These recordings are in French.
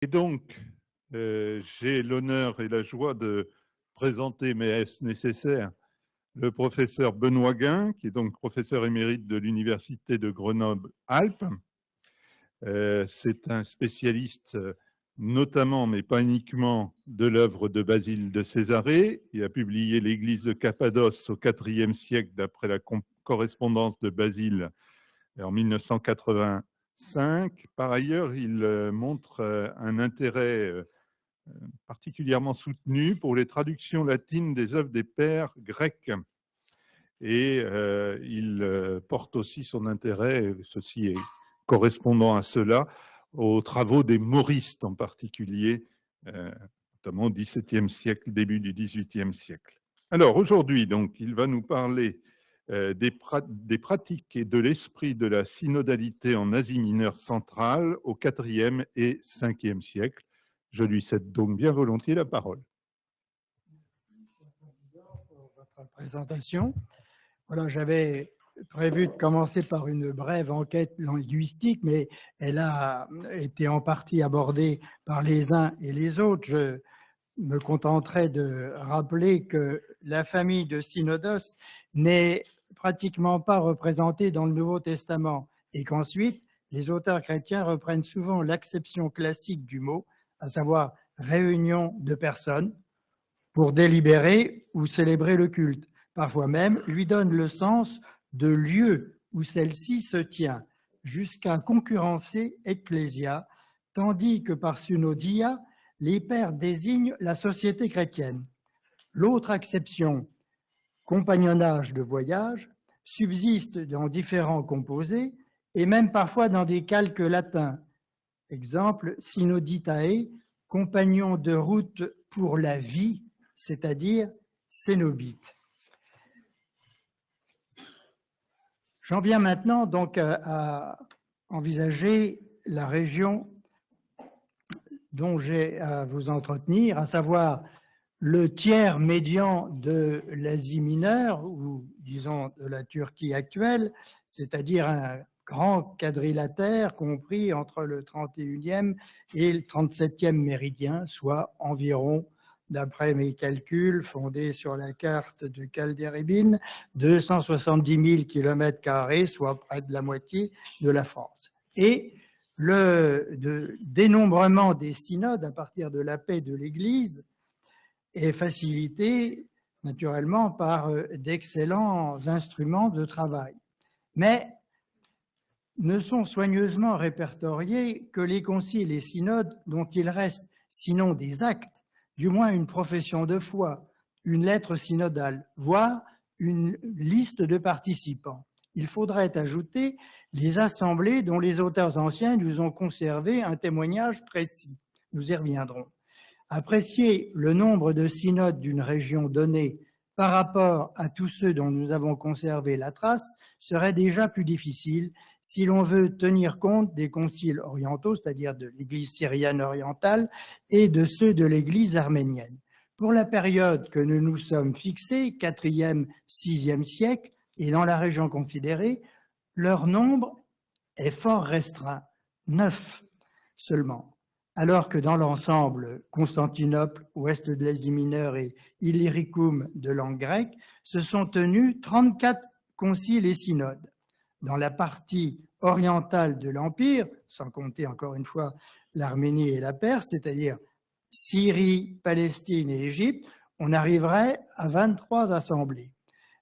Et donc, euh, j'ai l'honneur et la joie de présenter, mais est-ce nécessaire, le professeur Benoît Guin, qui est donc professeur émérite de l'Université de Grenoble-Alpes. Euh, c'est un spécialiste notamment, mais pas uniquement, de l'œuvre de Basile de Césarée. Il a publié l'Église de Cappadoce au IVe siècle d'après la correspondance de Basile en 1985. Par ailleurs, il euh, montre euh, un intérêt euh, particulièrement soutenu pour les traductions latines des œuvres des pères grecs. Et il porte aussi son intérêt, ceci est correspondant à cela, aux travaux des Mauristes en particulier, notamment au XVIIe siècle, début du XVIIIe siècle. Alors aujourd'hui, donc, il va nous parler euh, des, pratiques et de l'esprit de la synodalité en Asie mineure centrale au IVe et Ve siècle. Je lui cède donc bien volontiers la parole. Merci, pour votre présentation. Voilà, j'avais prévu de commencer par une brève enquête linguistique, mais elle a été en partie abordée par les uns et les autres. Je me contenterai de rappeler que la famille de Synodos n'est pratiquement pas représenté dans le Nouveau Testament et qu'ensuite, les auteurs chrétiens reprennent souvent l'acception classique du mot, à savoir réunion de personnes, pour délibérer ou célébrer le culte. Parfois même, lui donnent le sens de lieu où celle-ci se tient, jusqu'à concurrencer ecclésia, tandis que par synodia, les pères désignent la société chrétienne. L'autre acception compagnonnage de voyage subsiste dans différents composés et même parfois dans des calques latins. Exemple, synoditae, compagnon de route pour la vie, c'est-à-dire cénobite. J'en viens maintenant donc à envisager la région dont j'ai à vous entretenir, à savoir le tiers médian de l'Asie mineure, ou disons de la Turquie actuelle, c'est-à-dire un grand quadrilatère compris entre le 31e et le 37e méridien, soit environ, d'après mes calculs fondés sur la carte de Calderibine, 270 000 km, soit près de la moitié de la France. Et le dénombrement des synodes à partir de la paix de l'Église est facilité naturellement par euh, d'excellents instruments de travail. Mais ne sont soigneusement répertoriés que les conciles et synodes dont il reste, sinon des actes, du moins une profession de foi, une lettre synodale, voire une liste de participants. Il faudrait ajouter les assemblées dont les auteurs anciens nous ont conservé un témoignage précis. Nous y reviendrons. Apprécier le nombre de synodes d'une région donnée par rapport à tous ceux dont nous avons conservé la trace serait déjà plus difficile si l'on veut tenir compte des conciles orientaux, c'est-à-dire de l'Église syrienne orientale, et de ceux de l'Église arménienne. Pour la période que nous nous sommes fixés, 4e, 6e siècle, et dans la région considérée, leur nombre est fort restreint, neuf seulement alors que dans l'ensemble, Constantinople, ouest de l'Asie mineure et Illyricum de langue grecque, se sont tenus 34 conciles et synodes. Dans la partie orientale de l'Empire, sans compter encore une fois l'Arménie et la Perse, c'est-à-dire Syrie, Palestine et Égypte, on arriverait à 23 assemblées.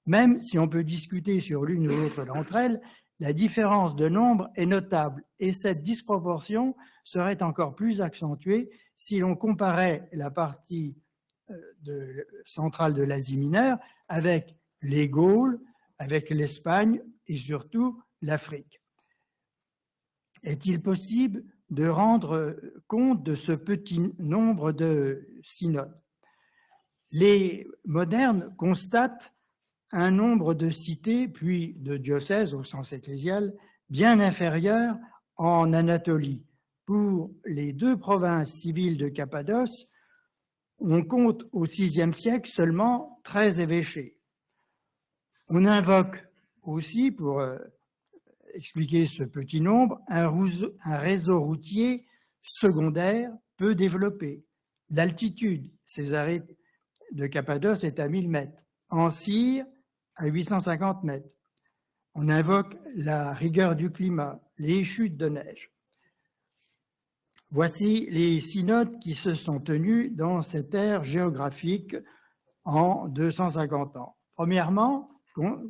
Même si on peut discuter sur l'une ou l'autre d'entre elles, la différence de nombre est notable et cette disproportion serait encore plus accentuée si l'on comparait la partie euh, centrale de l'Asie mineure avec les Gaules, avec l'Espagne et surtout l'Afrique. Est-il possible de rendre compte de ce petit nombre de synodes? Les modernes constatent un nombre de cités, puis de diocèses au sens ecclésial, bien inférieur en Anatolie, pour les deux provinces civiles de Cappadoce, on compte au VIe siècle seulement 13 évêchés. On invoque aussi, pour euh, expliquer ce petit nombre, un réseau routier secondaire peu développée. L'altitude, Césarée de Cappadoce est à 1000 mètres. En à 850 mètres. On invoque la rigueur du climat, les chutes de neige. Voici les synodes qui se sont tenus dans cette ère géographique en 250 ans. Premièrement,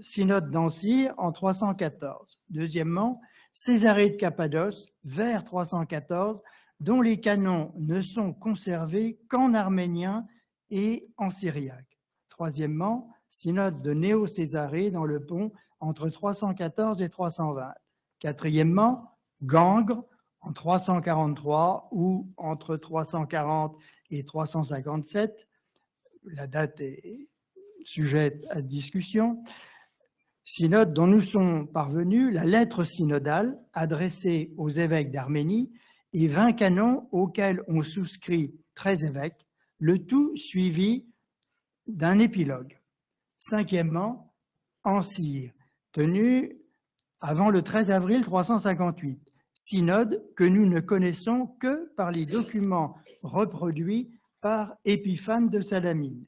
synode d'Ancire en 314. Deuxièmement, Césarée de Cappadoce vers 314, dont les canons ne sont conservés qu'en arménien et en syriaque. Troisièmement, synode de Néo-Césarée dans le pont entre 314 et 320. Quatrièmement, Gangre en 343 ou entre 340 et 357. La date est sujette à discussion. Synode dont nous sommes parvenus la lettre synodale adressée aux évêques d'Arménie et 20 canons auxquels ont souscrit 13 évêques, le tout suivi d'un épilogue. Cinquièmement, en tenu avant le 13 avril 358, synode que nous ne connaissons que par les documents reproduits par Épiphane de Salamine.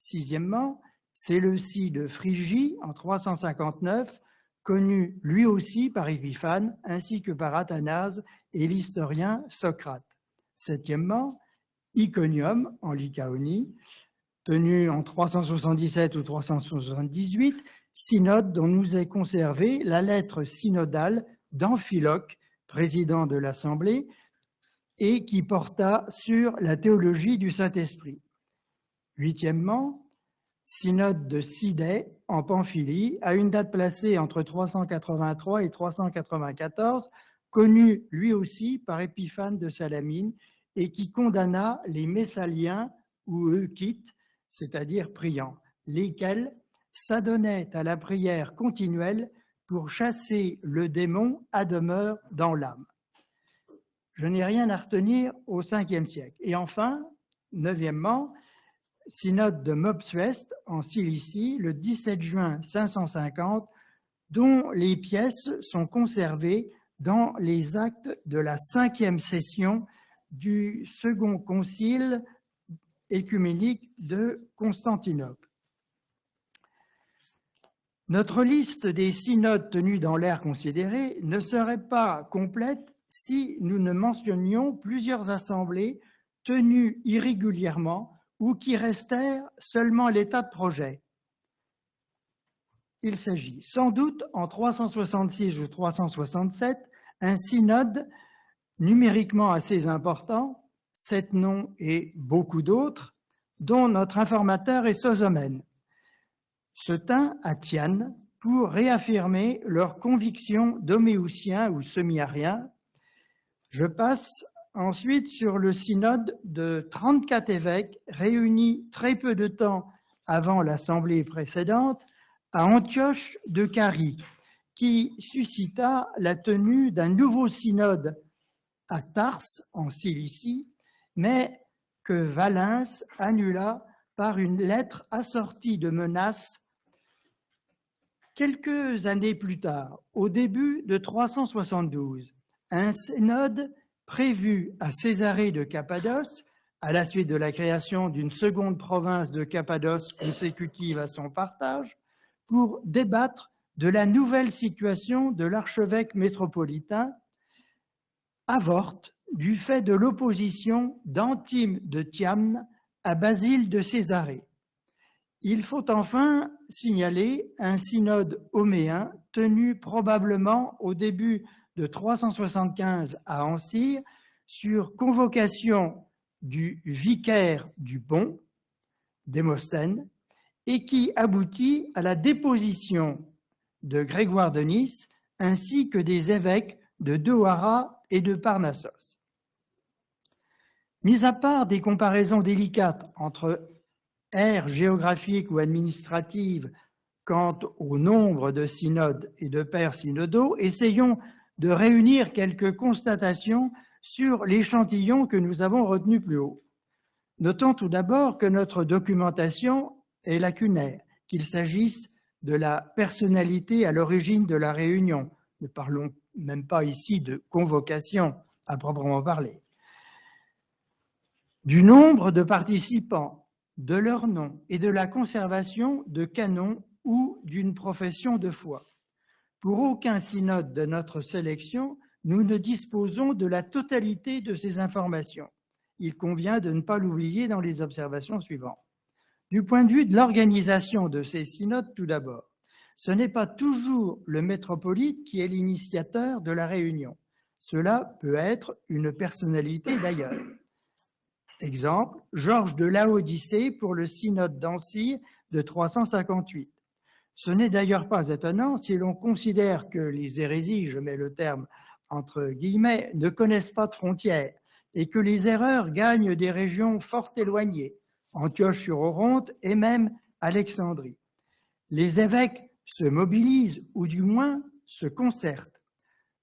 Sixièmement, c'est le si de Phrygie en 359, connu lui aussi par Épiphane ainsi que par Athanase et l'historien Socrate. Septièmement, Iconium en Lycaonie, tenu en 377 ou 378, synode dont nous est conservée la lettre synodale d'Amphiloque, président de l'Assemblée, et qui porta sur la théologie du Saint-Esprit. Huitièmement, synode de Sidée en Pamphylie, à une date placée entre 383 et 394, connu lui aussi par Épiphane de Salamine, et qui condamna les Messaliens ou Eukites, c'est-à-dire priants, lesquels s'adonnait à la prière continuelle pour chasser le démon à demeure dans l'âme. Je n'ai rien à retenir au 5e siècle. Et enfin, neuvièmement, synode de Mopsuest en Cilicie, le 17 juin 550, dont les pièces sont conservées dans les actes de la cinquième session du second concile écuménique de Constantinople. Notre liste des synodes tenus dans l'ère considérée ne serait pas complète si nous ne mentionnions plusieurs assemblées tenues irrégulièrement ou qui restèrent seulement à l'état de projet. Il s'agit sans doute en 366 ou 367 un synode numériquement assez important, sept noms et beaucoup d'autres, dont notre informateur est Sosomène se tint à Tiane pour réaffirmer leur conviction d'homéoutiens ou semi-ariens. Je passe ensuite sur le synode de 34 évêques réunis très peu de temps avant l'assemblée précédente à Antioche de Carie, qui suscita la tenue d'un nouveau synode à Tars, en Cilicie, mais que Valens annula par une lettre assortie de menaces Quelques années plus tard, au début de 372, un synode prévu à Césarée de Cappadoce, à la suite de la création d'une seconde province de Cappadoce consécutive à son partage, pour débattre de la nouvelle situation de l'archevêque métropolitain, avorte du fait de l'opposition d'Antime de Thiamne à Basile de Césarée. Il faut enfin signaler un synode homéen tenu probablement au début de 375 à Ancyre sur convocation du vicaire du Bon, Démosthène, et qui aboutit à la déposition de Grégoire de Nice ainsi que des évêques de Dohara et de Parnassos. Mis à part des comparaisons délicates entre ère géographique ou administrative quant au nombre de synodes et de pères synodaux, essayons de réunir quelques constatations sur l'échantillon que nous avons retenu plus haut. Notons tout d'abord que notre documentation est lacunaire, qu'il s'agisse de la personnalité à l'origine de la réunion. Ne parlons même pas ici de convocation à proprement parler du nombre de participants, de leur nom et de la conservation de canons ou d'une profession de foi. Pour aucun synode de notre sélection, nous ne disposons de la totalité de ces informations. Il convient de ne pas l'oublier dans les observations suivantes. Du point de vue de l'organisation de ces synodes, tout d'abord, ce n'est pas toujours le métropolite qui est l'initiateur de la réunion. Cela peut être une personnalité d'ailleurs. Exemple, Georges de Laodicée pour le synode d'Ancy de 358. Ce n'est d'ailleurs pas étonnant si l'on considère que les hérésies, je mets le terme entre guillemets, ne connaissent pas de frontières et que les erreurs gagnent des régions fort éloignées, Antioche-sur-Oronte et même Alexandrie. Les évêques se mobilisent ou du moins se concertent.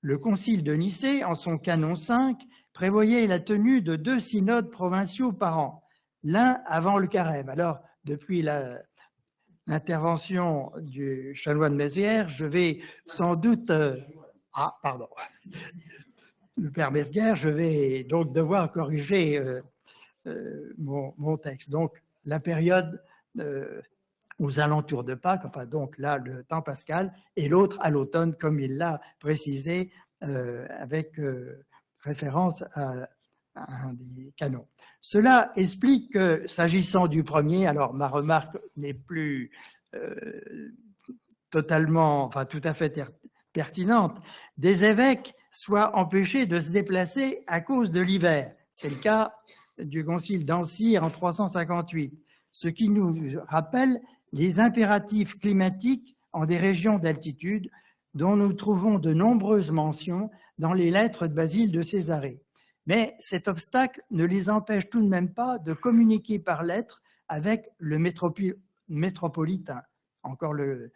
Le concile de Nicée, en son canon 5, prévoyait la tenue de deux synodes provinciaux par an, l'un avant le carême. Alors, depuis l'intervention du chanoine Mézières, je vais sans doute... Euh, ah, pardon. Le père Mesguer, je vais donc devoir corriger euh, euh, mon, texte. Donc, la période aux alentours de Pâques, enfin donc là, le temps pascal, et l'autre à l'automne, comme il l'a précisé, avec référence à, un des canons. Cela explique que, s'agissant du premier, alors ma remarque n'est plus euh, totalement, enfin tout à fait pertinente, des évêques soient empêchés de se déplacer à cause de l'hiver. C'est le cas du concile d'Ancy en 358, ce qui nous rappelle les impératifs climatiques en des régions d'altitude dont nous trouvons de nombreuses mentions dans les lettres de Basile de Césarée. Mais cet obstacle ne les empêche tout de même pas de communiquer par lettres avec le métropolitain, encore le,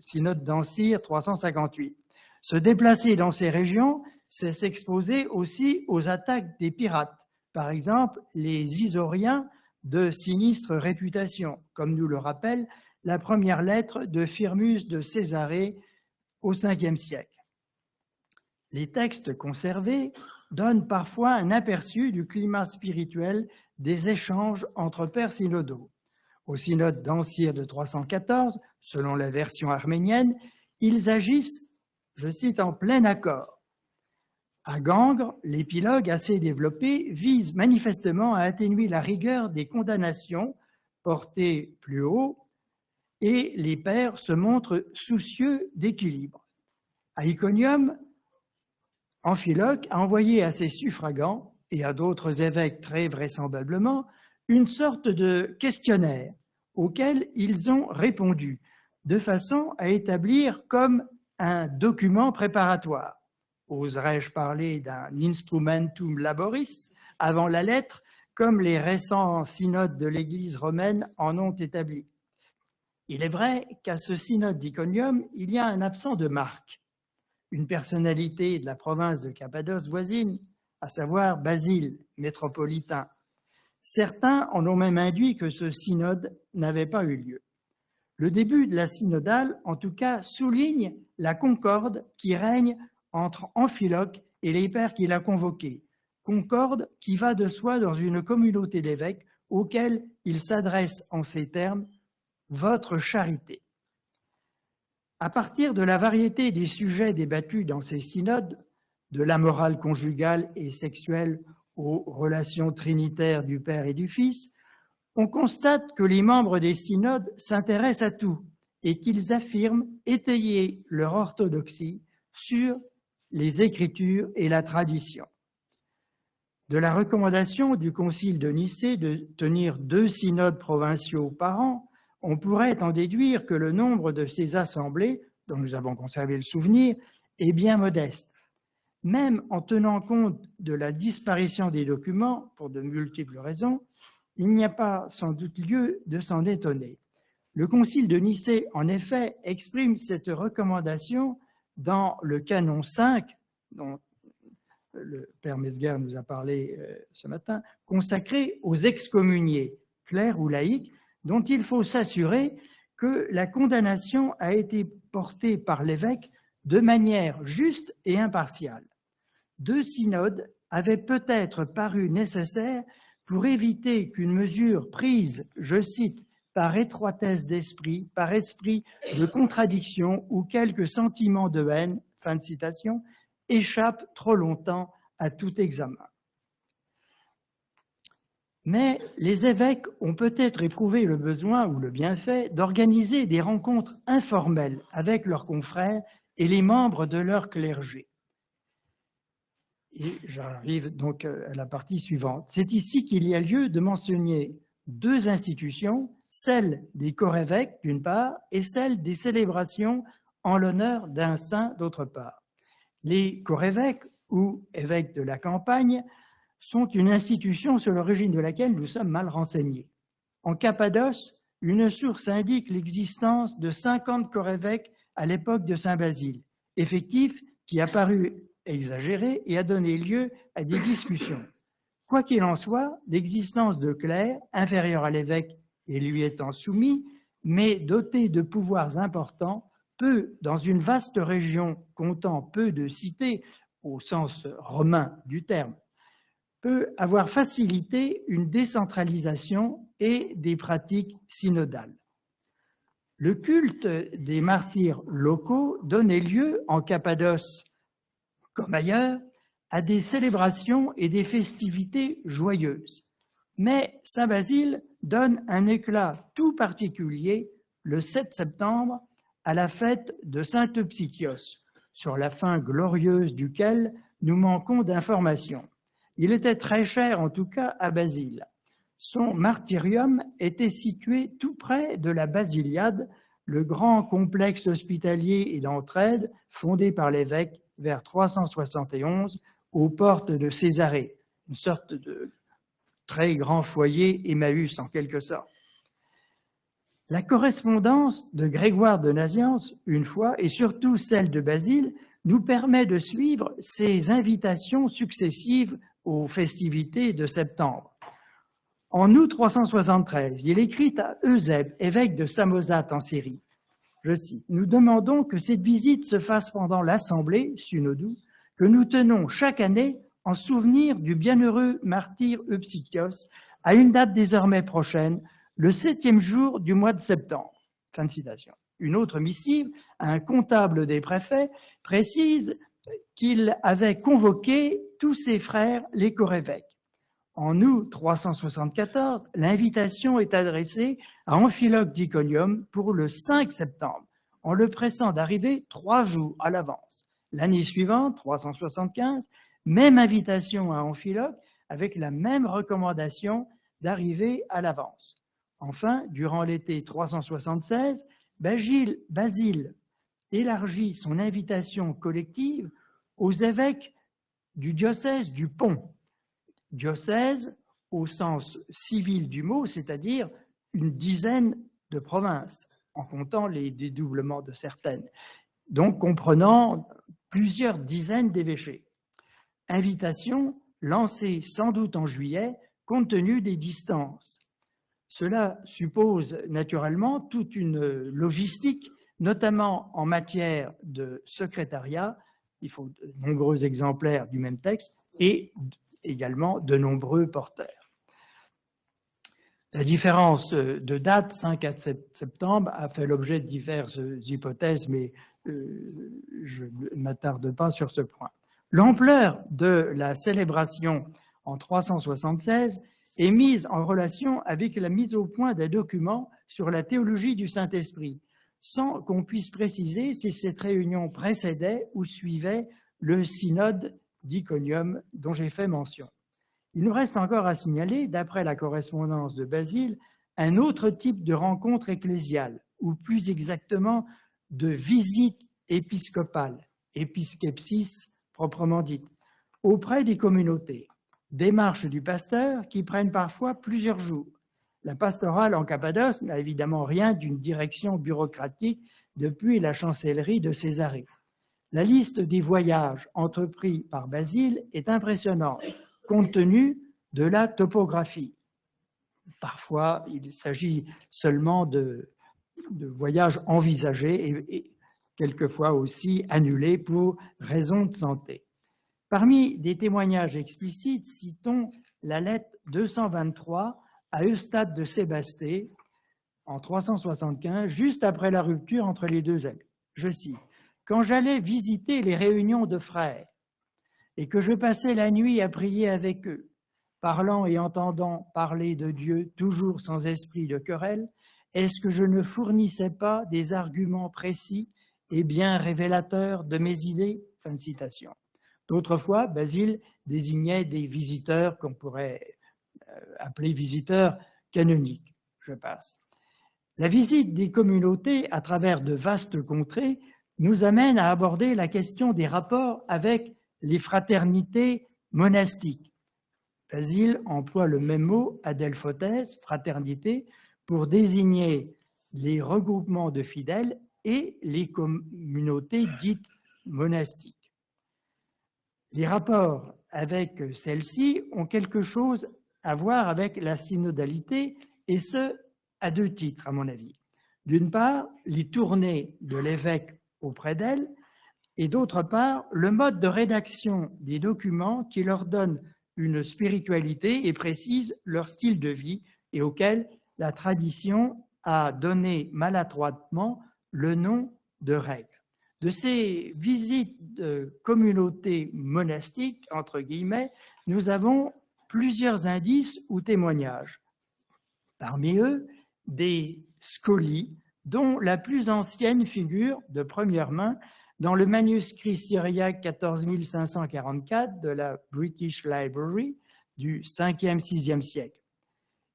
synode d'Ancire 358. Se déplacer dans ces régions, c'est s'exposer aussi aux attaques des pirates, par exemple les Isoriens de sinistre réputation, comme nous le rappelle la première lettre de Firmus de Césarée au Ve siècle. Les textes conservés donnent parfois un aperçu du climat spirituel des échanges entre pères synodaux. Au synode d'Ancire de 314, selon la version arménienne, ils agissent, je cite, en plein accord. À Gangre, l'épilogue assez développé vise manifestement à atténuer la rigueur des condamnations portées plus haut et les pères se montrent soucieux d'équilibre. À Iconium, Amphiloque a envoyé à ses suffragants et à d'autres évêques très vraisemblablement une sorte de questionnaire auquel ils ont répondu de façon à établir comme un document préparatoire. Oserais-je parler d'un instrumentum laboris avant la lettre, comme les récents synodes de l'Église romaine en ont établi? Il est vrai qu'à ce synode d'Iconium, il y a un absent de marque une personnalité de la province de Cappadoce voisine, à savoir Basile, métropolitain. Certains en ont même induit que ce synode n'avait pas eu lieu. Le début de la synodale, en tout cas, souligne la concorde qui règne entre Amphiloque et les pères qu'il a convoqués. Concorde qui va de soi dans une communauté d'évêques auxquels il s'adresse en ces termes « votre charité ». À partir de la variété des sujets débattus dans ces synodes, de la morale conjugale et sexuelle aux relations trinitaires du Père et du Fils, on constate que les membres des synodes s'intéressent à tout et qu'ils affirment étayer leur orthodoxie sur les Écritures et la tradition. De la recommandation du Concile de Nicée de tenir deux synodes provinciaux par an, on pourrait en déduire que le nombre de ces assemblées, dont nous avons conservé le souvenir, est bien modeste. Même en tenant compte de la disparition des documents, pour de multiples raisons, il n'y a pas sans doute lieu de s'en étonner. Le Concile de Nicée, en effet, exprime cette recommandation dans le canon 5, dont le Père Mesguer nous a parlé euh, ce matin, consacré aux excommuniés, clercs ou laïcs, dont il faut s'assurer que la condamnation a été portée par l'évêque de manière juste et impartiale. Deux synodes avaient peut-être paru nécessaires pour éviter qu'une mesure prise, je cite, par étroitesse d'esprit, par esprit de contradiction ou quelque sentiment de haine, fin de citation, échappe trop longtemps à tout examen. Mais les évêques ont peut-être éprouvé le besoin ou le bienfait d'organiser des rencontres informelles avec leurs confrères et les membres de leur clergé. Et j'arrive donc à la partie suivante. C'est ici qu'il y a lieu de mentionner deux institutions, celle des corps-évêques d'une part et celle des célébrations en l'honneur d'un saint d'autre part. Les corps-évêques ou évêques de la campagne sont une institution sur l'origine de laquelle nous sommes mal renseignés. En Cappadoce, une source indique l'existence de 50 corps-évêques à l'époque de Saint-Basile, effectif qui a paru exagéré et a donné lieu à des discussions. Quoi qu'il en soit, l'existence de clercs, inférieurs à l'évêque et lui étant soumis, mais dotés de pouvoirs importants, peut, dans une vaste région comptant peu de cités, au sens romain du terme, peut avoir facilité une décentralisation et des pratiques synodales. Le culte des martyrs locaux donnait lieu, en Cappadoce comme ailleurs, à des célébrations et des festivités joyeuses. Mais Saint-Basile donne un éclat tout particulier le 7 septembre à la fête de Saint-Euxychios, sur la fin glorieuse duquel nous manquons d'informations. Il était très cher, en tout cas, à Basile. Son martyrium était situé tout près de la Basiliade, le grand complexe hospitalier et d'entraide fondé par l'évêque vers 371 aux portes de Césarée, une sorte de très grand foyer Emmaüs en quelque sorte. La correspondance de Grégoire de Naziance, une fois, et surtout celle de Basile, nous permet de suivre ces invitations successives aux festivités de septembre. En août 373, il écrit à Eusèbe, évêque de Samosate en Syrie, je cite, « Nous demandons que cette visite se fasse pendant l'assemblée, Sunodou, que nous tenons chaque année en souvenir du bienheureux martyr Eupsychios à une date désormais prochaine, le septième jour du mois de septembre. » Fin de citation. Une autre missive, un comptable des préfets, précise qu'il avait convoqué tous ses frères, les corévêques. En août 374, l'invitation est adressée à Amphiloque d'Iconium pour le 5 septembre, en le pressant d'arriver trois jours à l'avance. L'année suivante, 375, même invitation à Amphiloque avec la même recommandation d'arriver à l'avance. Enfin, durant l'été 376, Basile, Basile élargit son invitation collective aux évêques du diocèse du Pont. Diocèse au sens civil du mot, c'est-à-dire une dizaine de provinces, en comptant les dédoublements de certaines, donc comprenant plusieurs dizaines d'évêchés. Invitation lancée sans doute en juillet, compte tenu des distances. Cela suppose naturellement toute une logistique, notamment en matière de secrétariat, il faut de nombreux exemplaires du même texte, et également de nombreux porteurs. La différence de date, 5 à 7 septembre, a fait l'objet de diverses hypothèses, mais euh, je ne m'attarde pas sur ce point. L'ampleur de la célébration en 376 est mise en relation avec la mise au point d'un document sur la théologie du Saint-Esprit, sans qu'on puisse préciser si cette réunion précédait ou suivait le synode d'Iconium dont j'ai fait mention. Il nous reste encore à signaler, d'après la correspondance de Basile, un autre type de rencontre ecclésiale, ou plus exactement de visite épiscopale, épiscepsis proprement dite, auprès des communautés. Démarches du pasteur qui prennent parfois plusieurs jours. La pastorale en Cappadoce n'a évidemment rien d'une direction bureaucratique depuis la chancellerie de Césarée. La liste des voyages entrepris par Basile est impressionnante, compte tenu de la topographie. Parfois, il s'agit seulement de, voyages envisagés et, quelquefois aussi annulés pour raisons de santé. Parmi des témoignages explicites, citons la lettre 223 à Eustade de Sébasté en 375, juste après la rupture entre les deux amis. Je cite, « Quand j'allais visiter les réunions de frères et que je passais la nuit à prier avec eux, parlant et entendant parler de Dieu, toujours sans esprit de querelle, est-ce que je ne fournissais pas des arguments précis et bien révélateurs de mes idées ?» Fin de citation. D'autres fois, Basile désignait des visiteurs qu'on pourrait euh, appeler visiteurs canoniques. Je passe. La visite des communautés à travers de vastes contrées nous amène à aborder la question des rapports avec les fraternités monastiques. Basile emploie le même mot, adelphotes, fraternité, pour désigner les regroupements de fidèles et les communautés dites monastiques. Les rapports avec celles-ci ont quelque chose à voir avec la synodalité, et ce, à deux titres, à mon avis. D'une part, les tournées de l'évêque auprès d'elles, et d'autre part, le mode de rédaction des documents qui leur donne une spiritualité et précise leur style de vie et auquel la tradition a donné maladroitement le nom de règles. De ces visites de communautés monastiques, entre guillemets, nous avons plusieurs indices ou témoignages. Parmi eux, des scolies, dont la plus ancienne figure de première main dans le manuscrit syriaque 14544 de la British Library du 5e, 6e siècle.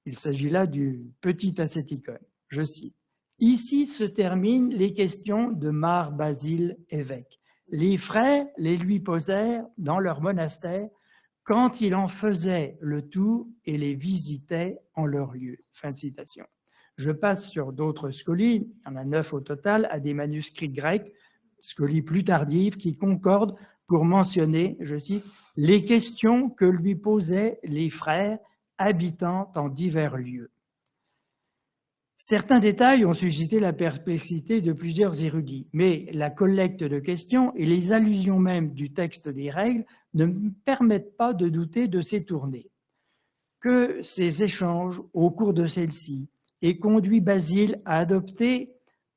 Il s'agit là du petit ascéticon. Je cite. Ici se terminent les questions de Mar Basile évêque. Les frères les lui posèrent dans leur monastère quand il en faisait le tour et les visitait en leur lieu. Fin de citation. Je passe sur d'autres scolies, il y en a neuf au total, à des manuscrits grecs, scolies plus tardives, qui concordent pour mentionner, je cite, les questions que lui posaient les frères habitant en divers lieux. Certains détails ont suscité la perplexité de plusieurs érudits, mais la collecte de questions et les allusions même du texte des règles ne permettent pas de douter de ces tournées. Que ces échanges au cours de celles-ci aient conduit Basile à adopter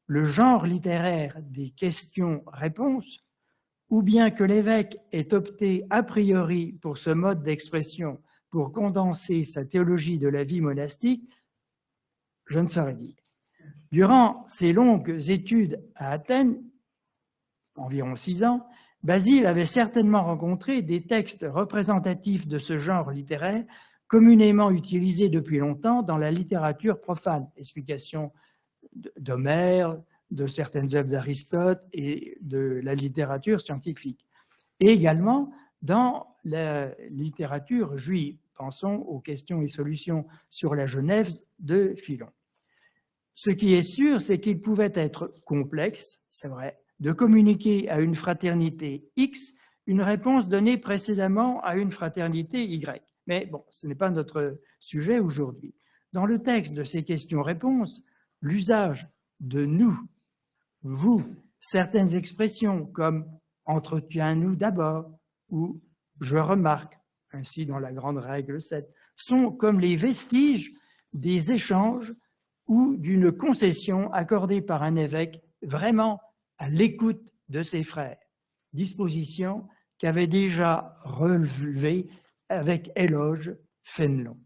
le genre littéraire des questions-réponses, ou bien que l'évêque ait opté a priori pour ce mode d'expression pour condenser sa théologie de la vie monastique, je ne saurais dire. Durant ses longues études à Athènes, environ six ans, Basile avait certainement rencontré des textes représentatifs de ce genre littéraire communément utilisés depuis longtemps dans la littérature profane, explication d'Homère, de certaines œuvres d'Aristote et de la littérature scientifique, et également dans la littérature juive. Pensons aux questions et solutions sur la Genève de Philon. Ce qui est sûr, c'est qu'il pouvait être complexe, c'est vrai, de communiquer à une fraternité X une réponse donnée précédemment à une fraternité Y. Mais bon, ce n'est pas notre sujet aujourd'hui. Dans le texte de ces questions-réponses, l'usage de nous, vous, certaines expressions comme « entretiens-nous d'abord » ou « je remarque », ainsi dans la grande règle 7, sont comme les vestiges des échanges ou d'une concession accordée par un évêque vraiment à l'écoute de ses frères, disposition qu'avait déjà relevée avec éloge Fénelon.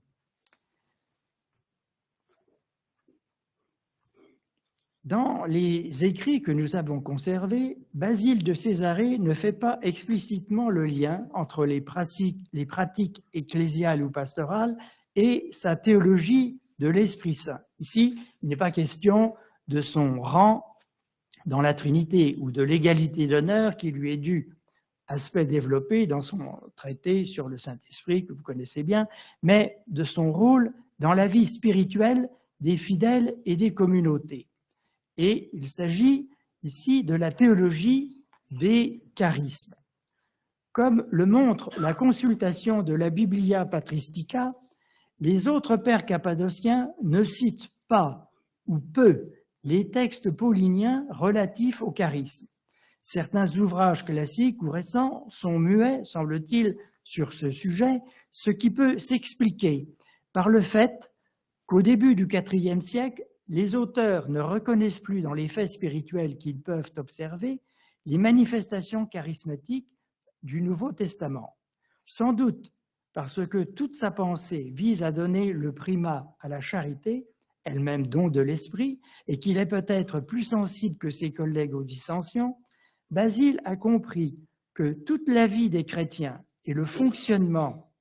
Dans les écrits que nous avons conservés, Basile de Césarée ne fait pas explicitement le lien entre les pratiques, les pratiques ecclésiales ou pastorales et sa théologie de l'Esprit Saint. Ici, il n'est pas question de son rang dans la Trinité ou de l'égalité d'honneur qui lui est due, aspect développé dans son traité sur le Saint-Esprit que vous connaissez bien, mais de son rôle dans la vie spirituelle des fidèles et des communautés. Et il s'agit ici de la théologie des charismes. Comme le montre la consultation de la Biblia Patristica, les autres pères cappadociens ne citent pas ou peu les textes pauliniens relatifs au charisme. Certains ouvrages classiques ou récents sont muets, semble-t-il, sur ce sujet, ce qui peut s'expliquer par le fait qu'au début du IVe siècle, les auteurs ne reconnaissent plus dans les faits spirituels qu'ils peuvent observer les manifestations charismatiques du Nouveau Testament. Sans doute parce que toute sa pensée vise à donner le primat à la charité, elle-même don de l'esprit, et qu'il est peut-être plus sensible que ses collègues aux dissensions, Basile a compris que toute la vie des chrétiens et le fonctionnement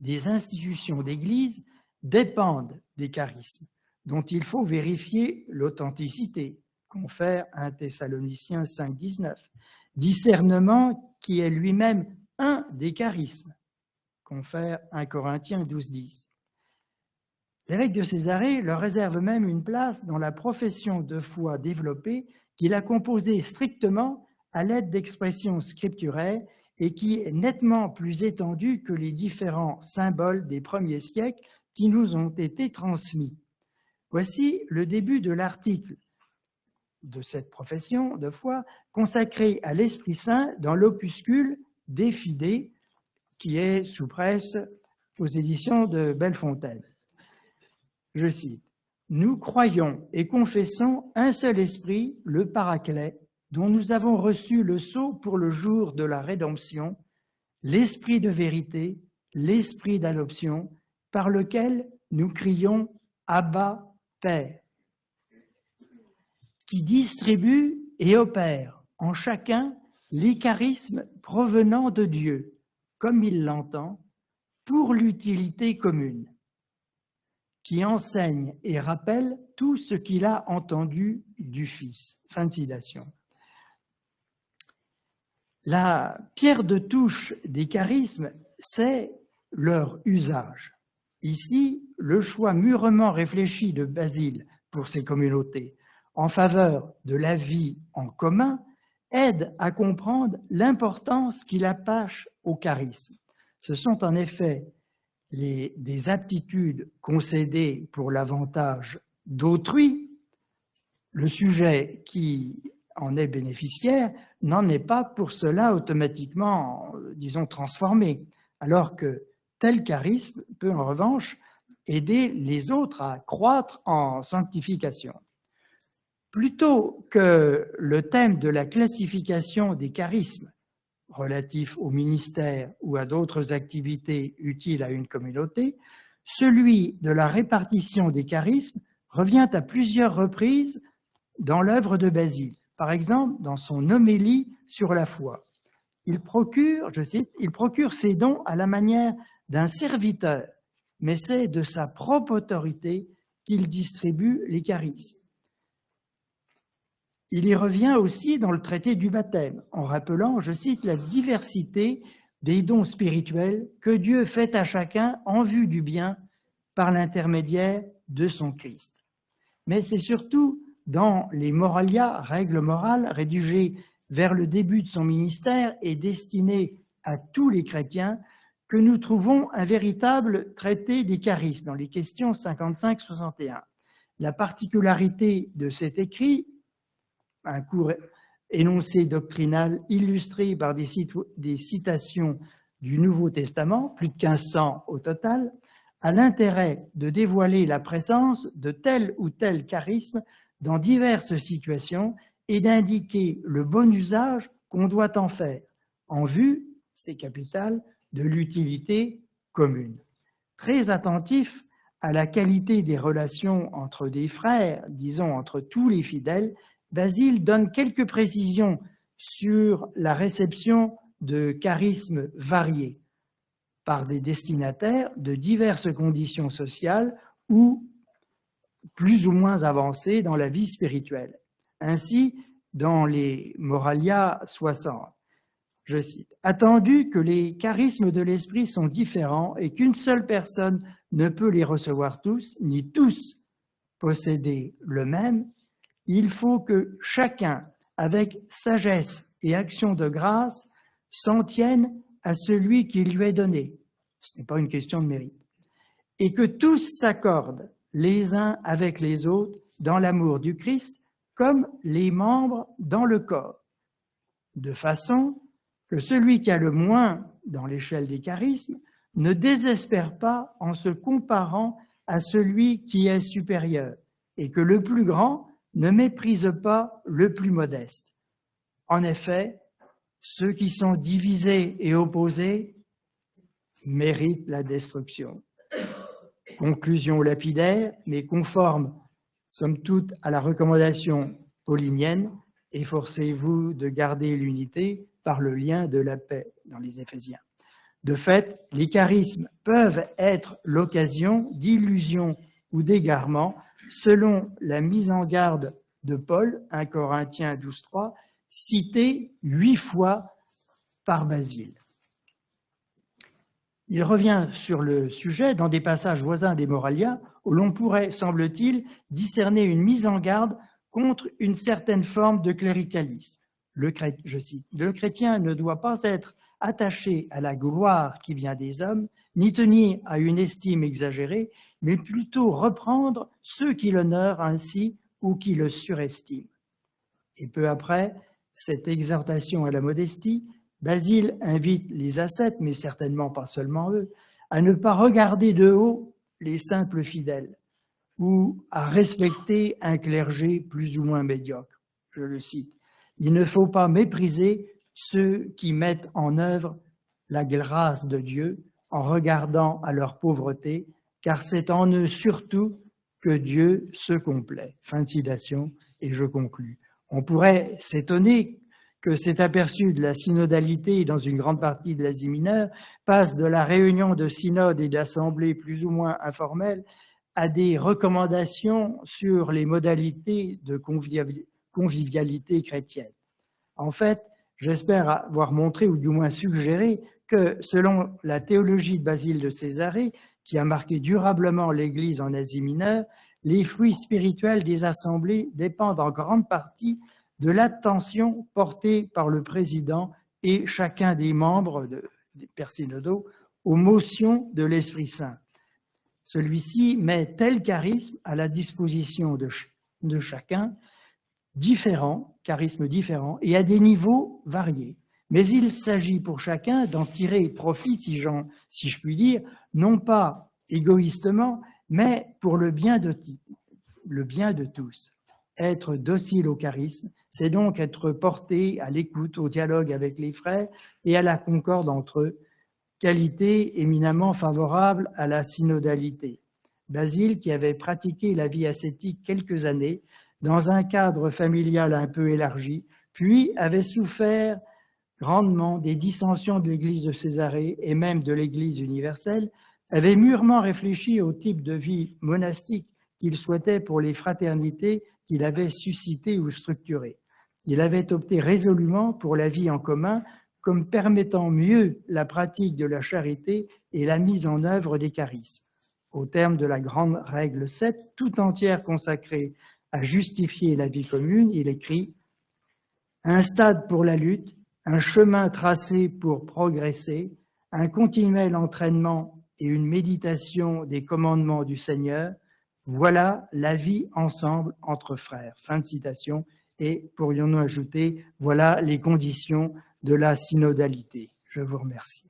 des institutions d'Église dépendent des charismes, dont il faut vérifier l'authenticité, confère 1 Thessaloniciens 5, 19, discernement qui est lui-même un des charismes, confère 1 Corinthiens 12, 10. L'évêque de Césarée leur réserve même une place dans la profession de foi développée qu'il a composée strictement à l'aide d'expressions scripturaires et qui est nettement plus étendue que les différents symboles des premiers siècles qui nous ont été transmis. Voici le début de l'article de cette profession de foi consacrée à l'Esprit Saint dans l'opuscule Défidé, qui est sous presse aux éditions de Bellefontaine. Je cite, « Nous croyons et confessons un seul esprit, le Paraclet, dont nous avons reçu le sceau pour le jour de la rédemption, l'esprit de vérité, l'esprit d'adoption, par lequel nous crions « Abba, Père » qui distribue et opère en chacun les provenant de Dieu, comme il l'entend, pour l'utilité commune, qui enseigne et rappelle tout ce qu'il a entendu du Fils. Fin de citation. La pierre de touche des charismes, c'est leur usage. Ici, le choix mûrement réfléchi de Basile pour ces communautés en faveur de la vie en commun aide à comprendre l'importance qu'il attache au charisme. Ce sont en effet des aptitudes concédées pour l'avantage d'autrui. Le sujet qui en est bénéficiaire n'en est pas pour cela automatiquement, disons, transformé, alors que tel charisme peut en revanche aider les autres à croître en sanctification. Plutôt que le thème de la classification des charismes relatifs au ministère ou à d'autres activités utiles à une communauté, celui de la répartition des charismes revient à plusieurs reprises dans l'œuvre de Basile. Par exemple, dans son homélie sur la foi. Il procure, je cite, il procure ses dons à la manière d'un serviteur, mais c'est de sa propre autorité qu'il distribue les charismes. Il y revient aussi dans le traité du baptême, en rappelant, je cite, la diversité des dons spirituels que Dieu fait à chacun en vue du bien par l'intermédiaire de son Christ. Mais c'est surtout dans les Moralia, règles morales, rédigées vers le début de son ministère et destinées à tous les chrétiens, que nous trouvons un véritable traité des charismes dans les questions 55-61. La particularité de cet écrit un court énoncé doctrinal illustré par des, citations du Nouveau Testament, plus de 1500 au total, a l'intérêt de dévoiler la présence de tel ou tel charisme dans diverses situations et d'indiquer le bon usage qu'on doit en faire, en vue, c'est capital, de l'utilité commune. Très attentif à la qualité des relations entre des frères, disons entre tous les fidèles, Basile donne quelques précisions sur la réception de charismes variés par des destinataires de diverses conditions sociales ou plus ou moins avancées dans la vie spirituelle. Ainsi, dans les Moralia 60, je cite, « Attendu que les charismes de l'esprit sont différents et qu'une seule personne ne peut les recevoir tous, ni tous posséder le même, il faut que chacun, avec sagesse et action de grâce, s'en tienne à celui qui lui est donné. Ce n'est pas une question de mérite. Et que tous s'accordent les uns avec les autres dans l'amour du Christ, comme les membres dans le corps, de façon que celui qui a le moins dans l'échelle des charismes ne désespère pas en se comparant à celui qui est supérieur et que le plus grand ne méprise pas le plus modeste. En effet, ceux qui sont divisés et opposés méritent la destruction. Conclusion lapidaire, mais conforme, somme toute, à la recommandation paulinienne, efforcez-vous de garder l'unité par le lien de la paix dans les Éphésiens. De fait, les charismes peuvent être l'occasion d'illusions ou d'égarements selon la mise en garde de Paul, 1 Corinthiens 12.3, cité huit fois par Basile. Il revient sur le sujet dans des passages voisins des Moralia où l'on pourrait, semble-t-il, discerner une mise en garde contre une certaine forme de cléricalisme. Le, je cite, « Le chrétien ne doit pas être attaché à la gloire qui vient des hommes, ni tenir à une estime exagérée, mais plutôt reprendre ceux qui l'honorent ainsi ou qui le surestiment. Et peu après, cette exhortation à la modestie, Basile invite les ascètes, mais certainement pas seulement eux, à ne pas regarder de haut les simples fidèles ou à respecter un clergé plus ou moins médiocre. Je le cite. Il ne faut pas mépriser ceux qui mettent en œuvre la grâce de Dieu en regardant à leur pauvreté, car c'est en eux surtout que Dieu se complaît. Fin de citation, et je conclus. On pourrait s'étonner que cet aperçu de la synodalité dans une grande partie de l'Asie mineure passe de la réunion de synodes et d'assemblées plus ou moins informelles à des recommandations sur les modalités de convivialité chrétienne. En fait, j'espère avoir montré, ou du moins suggéré, selon la théologie de Basile de Césarée, qui a marqué durablement l'Église en Asie mineure, les fruits spirituels des assemblées dépendent en grande partie de l'attention portée par le président et chacun des membres de, des synodaux aux motions de l'Esprit Saint. Celui-ci met tel charisme à la disposition de, de chacun, différents, charismes différents, et à des niveaux variés. Mais il s'agit pour chacun d'en tirer profit, si, si je puis dire, non pas égoïstement, mais pour le bien de, le bien de tous. Être docile au charisme, c'est donc être porté à l'écoute, au dialogue avec les frères et à la concorde entre eux, qualité éminemment favorable à la synodalité. Basile, qui avait pratiqué la vie ascétique quelques années, dans un cadre familial un peu élargi, puis avait souffert grandement des dissensions de l'Église de Césarée et même de l'Église universelle, avait mûrement réfléchi au type de vie monastique qu'il souhaitait pour les fraternités qu'il avait suscitées ou structurées. Il avait opté résolument pour la vie en commun comme permettant mieux la pratique de la charité et la mise en œuvre des charismes. Au terme de la grande règle 7, tout entière consacrée à justifier la vie commune, il écrit « Un stade pour la lutte, un chemin tracé pour progresser, un continuel entraînement et une méditation des commandements du Seigneur, voilà la vie ensemble entre frères. Fin de citation. Et pourrions-nous ajouter, voilà les conditions de la synodalité. Je vous remercie.